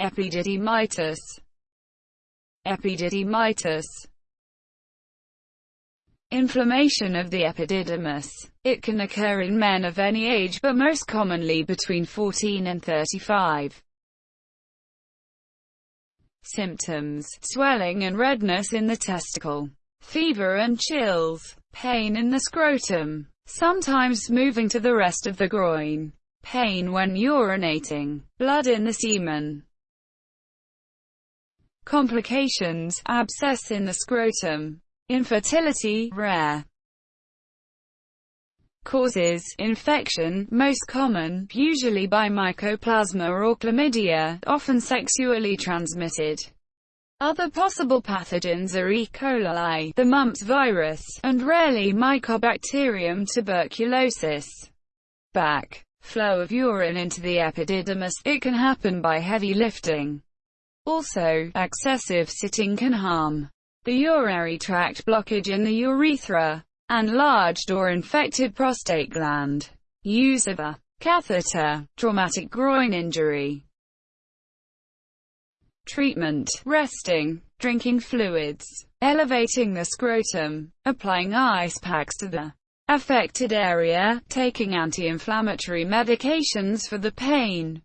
epididymitis, epididymitis, inflammation of the epididymis. It can occur in men of any age but most commonly between 14 and 35. Symptoms, swelling and redness in the testicle, fever and chills, pain in the scrotum, sometimes moving to the rest of the groin, pain when urinating, blood in the semen. Complications, abscess in the scrotum, infertility, rare. Causes, infection, most common, usually by mycoplasma or chlamydia, often sexually transmitted. Other possible pathogens are E. coli, the mumps virus, and rarely Mycobacterium tuberculosis. Back. Flow of urine into the epididymis, it can happen by heavy lifting. Also, excessive sitting can harm the urinary tract blockage in the urethra, enlarged or infected prostate gland. Use of a catheter, traumatic groin injury. Treatment, resting, drinking fluids, elevating the scrotum, applying ice packs to the affected area, taking anti-inflammatory medications for the pain,